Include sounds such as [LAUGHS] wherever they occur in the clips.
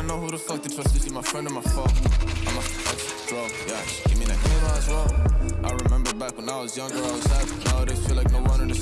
wanna know who the fuck to trust. Is he my friend or my foe? I'm a yeah. Give me that name as well. I remember back when I was younger, I was happy. Nowadays feel like no one me.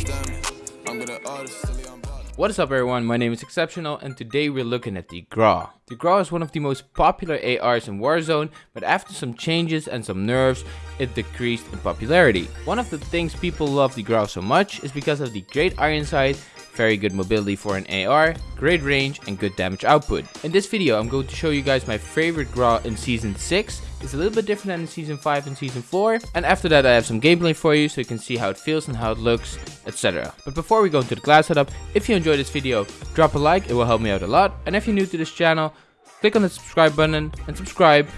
I'm silly, I'm What is up everyone, my name is Exceptional and today we're looking at the Grau. The Grau is one of the most popular ARs in Warzone, but after some changes and some nerfs, it decreased in popularity. One of the things people love the Grau so much is because of the great iron sight, very good mobility for an AR, great range and good damage output. In this video I'm going to show you guys my favorite Grau in Season 6. It's a little bit different than in Season 5 and Season 4. And after that I have some gameplay for you so you can see how it feels and how it looks, etc. But before we go into the class setup, if you enjoyed this video, drop a like, it will help me out a lot. And if you're new to this channel, click on the subscribe button and subscribe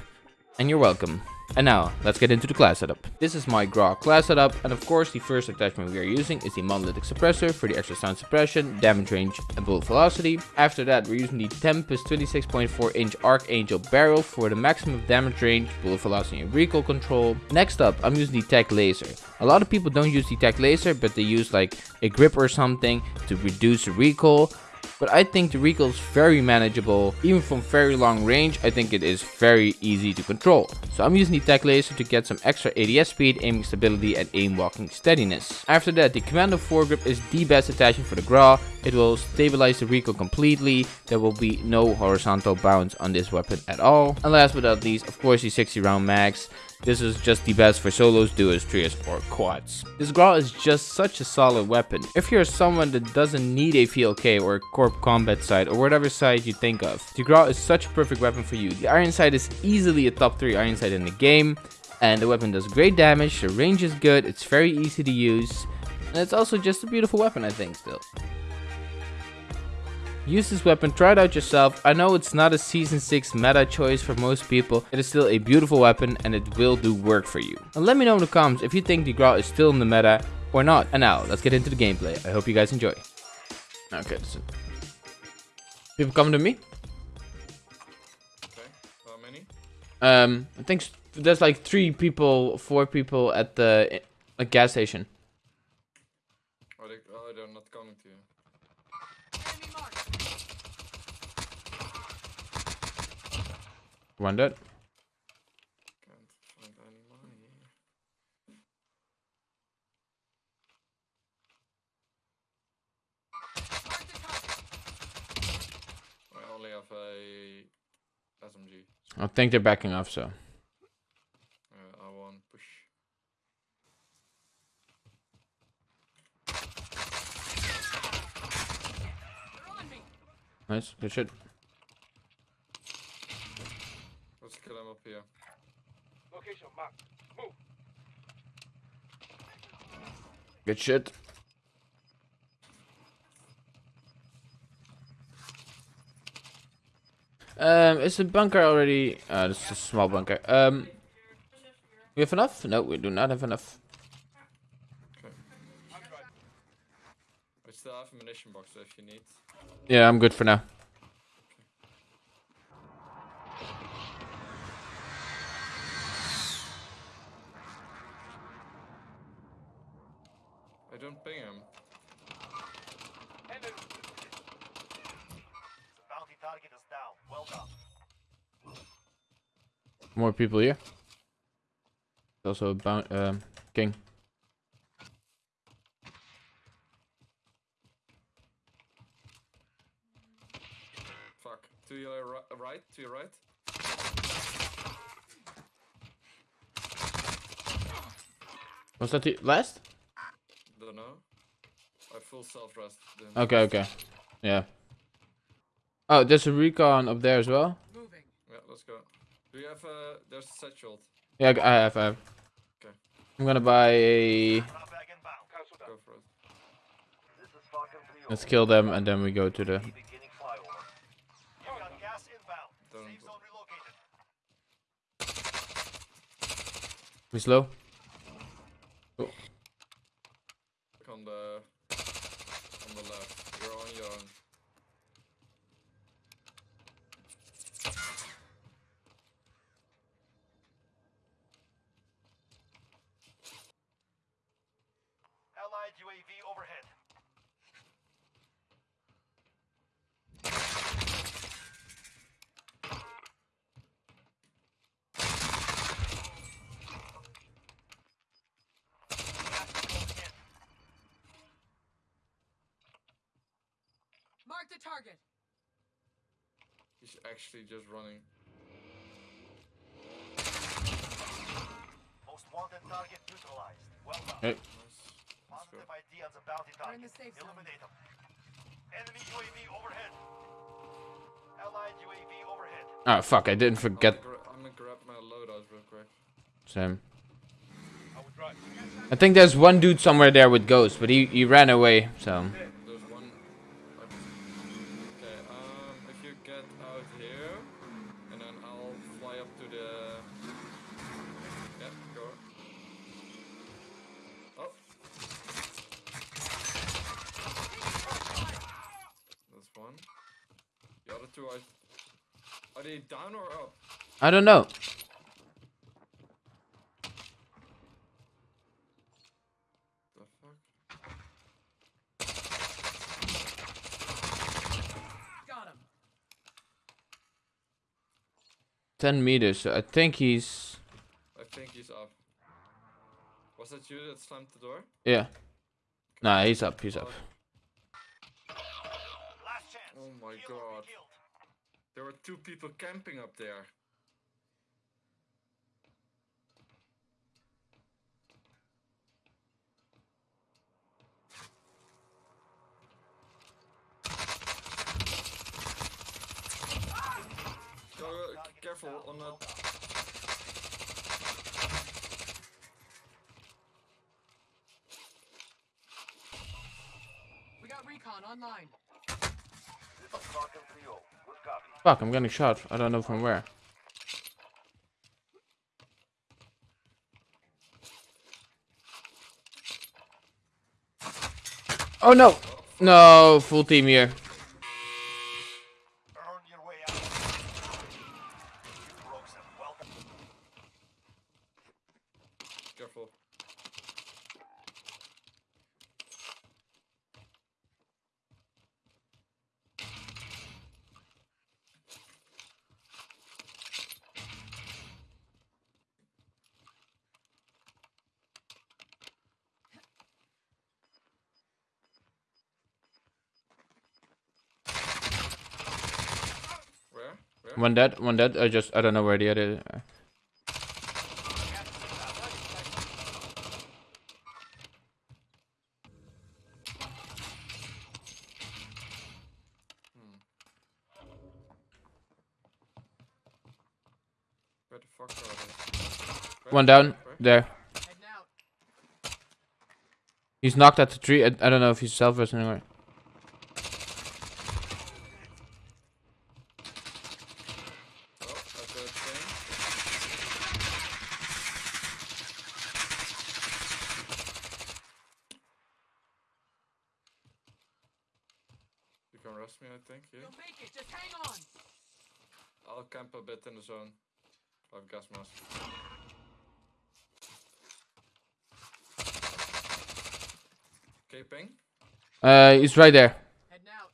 and you're welcome. And now, let's get into the class setup. This is my Grau class setup, and of course the first attachment we are using is the monolithic suppressor for the extra sound suppression, damage range, and bullet velocity. After that, we're using the Tempus 26.4 inch Archangel barrel for the maximum damage range, bullet velocity, and recoil control. Next up, I'm using the Tac Laser. A lot of people don't use the Tac Laser, but they use like a grip or something to reduce the recoil but I think the recoil is very manageable. Even from very long range, I think it is very easy to control. So I'm using the tac laser to get some extra ADS speed, aiming stability and aim walking steadiness. After that, the Commando foregrip is the best attachment for the Grau. It will stabilize the recoil completely. There will be no horizontal bounce on this weapon at all. And last but not least, of course, the 60 round mags. This is just the best for solos, duos, trios, or quads. This Grau is just such a solid weapon. If you're someone that doesn't need a VLK or a Corp Combat side or whatever side you think of, the Grau is such a perfect weapon for you. The Iron Sight is easily a top 3 Iron Sight in the game, and the weapon does great damage, the range is good, it's very easy to use, and it's also just a beautiful weapon I think still. Use this weapon, try it out yourself. I know it's not a season 6 meta choice for most people. It is still a beautiful weapon and it will do work for you. And let me know in the comments if you think the Grau is still in the meta or not. And now, let's get into the gameplay. I hope you guys enjoy. Okay, listen. People coming to me? Okay, how many? Um, I think there's like three people, four people at the a gas station. Oh, they, oh, they're not coming to you. Any money. I only have a SMG. I think they're backing off, so. I want push. Nice, good shit. Let's kill him up here. Location marked. Move. Good shit. Um, is the bunker already? Uh, this is a small bunker. Um, we have enough? No, we do not have enough. Okay. I still have a munition box so if you need. Yeah, I'm good for now. Don't ping him. Enemy. Bounty target is down. Well done. More people here. Also a bound, um, king. Fuck. To your right, to your right. Was that the last? Don't know. I full self rest. Okay, okay. Yeah. Oh, there's a recon up there as well. Yeah, let's go. Do you have uh there's a set shield. Yeah, I have, I have. Okay. I'm gonna buy a... Drop back inbound. Cancel that. Go for it. This is Falcon 3 Let's kill them and then we go to the... Beginning flyover. You got gas inbound. Don't Safe zone relocated. We slow? Look on the on the left. You're on your own. Allied UAV overhead. The target. He's actually just running. Most wanted target neutralized. Well done. Hey. Nice. Let's. Positive ID on the bounty We're in target. the safe. Eliminate them. Enemy UAV overhead. Allied UAV overhead. Oh fuck, I didn't forget I'm gonna, I'm gonna grab my loadout real quick. Sam. I would drive. I think there's one dude somewhere there with ghosts, but he, he ran away, so. There's one. Okay, um, if you get out here, and then I'll fly up to the. Yeah, go. Oh. That's one. The other two are. Are they down or up? I don't know. The fuck? Got him. 10 meters, so I think he's. I think he's up. Was that you that slammed the door? Yeah. Nah, he's up, he's up. Last chance. Oh my Kill or be God. Killed. There were two people camping up there. Go, uh, careful on that. We got recon online. This is Falcon 3-0. Fuck, I'm getting shot. I don't know from where. Oh no! No, full team here. Earn your way out. You broke some. Welcome. Careful. Where? Where? One dead, one dead. I just, I don't know where the other. uh, Where the fuck are? One down, there. He's knocked at the tree. I, I don't know if he's self or anywhere. Oh, I got a thing. You can rush me, I think, yeah? You'll make it. Just hang on. I'll camp a bit in the zone. I have gas mask. Okay, ping. Uh, he's right there. Heading out.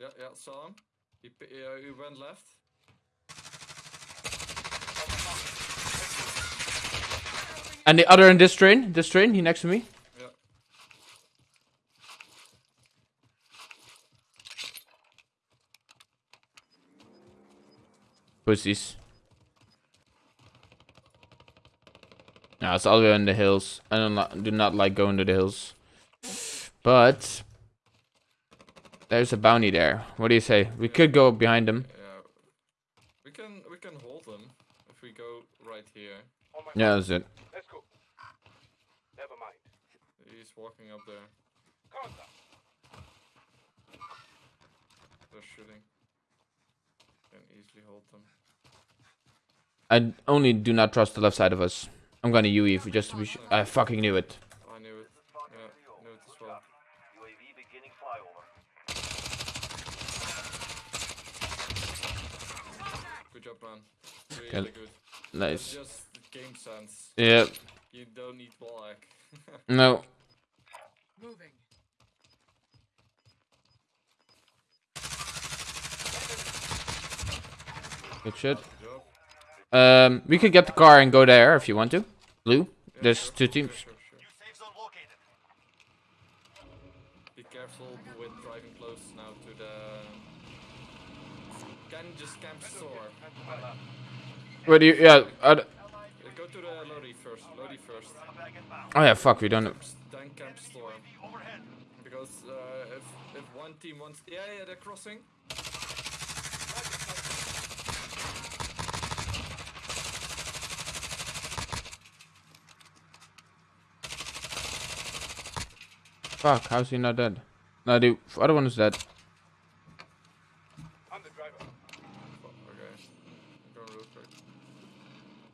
Yeah, yeah, saw him. He, uh, he went left. And the other in this train, this train, he next to me. Yeah. Pussies. No, it's all the way in the hills. I do not do not like going to the hills. But there's a bounty there. What do you say? We could go behind them. Yeah. We can we can hold him if we go right here. On my Yeah, that's it. Let's go. Never mind. He's walking up there. Contact. They're shooting. Can easily hold them. I only do not trust the left side of us. I'm gonna UE for just to be sure. I fucking knew it. I knew it. Yeah, knew it as Good well. UAV beginning flyover. Good job, man. Really good. That's Nice. just game sense. Yeah. You don't need wall hack. [LAUGHS] No. Moving. Good shit. Um, we could get the car and go there if you want to. Blue. There's two teams. Be careful with driving close now to the... Can just camp store. What do you... Yeah, I... Go to the first. First. Oh yeah, fuck, we don't... Then camp. Because uh, if, if one team wants... Yeah, yeah, they're crossing. Fuck. How's he not dead? No, the other one is dead. I'm the driver. Oh, okay. Go real quick.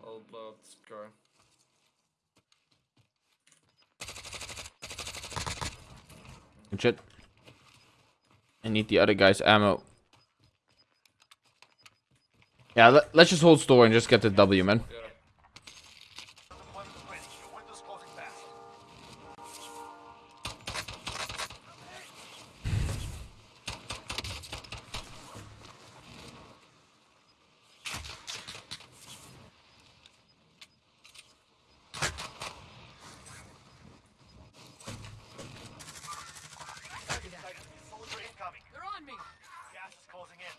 I'll blow up this car. Good shit. I need the other guy's ammo. Yeah. Let, let's just hold store and just get the W, man. Yeah. Deployment is ready. Your window's closing fast. Soldier incoming. They're on me. Gas is closing in.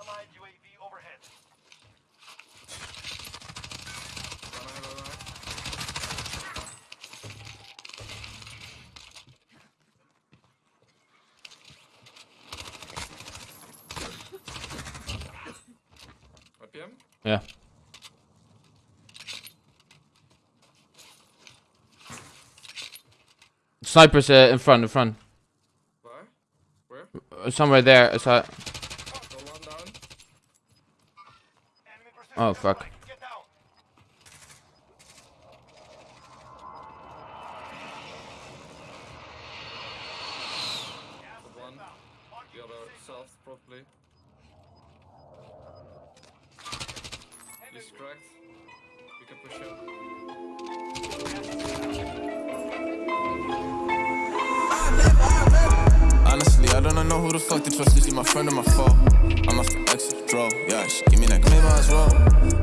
Allied UAV overhead. Run, run, run, run. RPM? Yeah. Snipers uh, in front, in front. Where? Where? Uh, somewhere there. It's, uh, Go one down. Enemy pursuit Oh, is fuck. coming. Get down. Gas The is one. inbound. Marking The other safe zone. south, probably. We can push. Honestly, I don't know who the fuck to trust. Is he my friend or my foe? I'm off the exit, draw. Yeah, she give me that claim as well.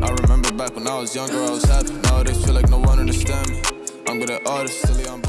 I remember back when I was younger, I was happy. Nowadays, feel like no one understand me. I'm good at this, silly, I'm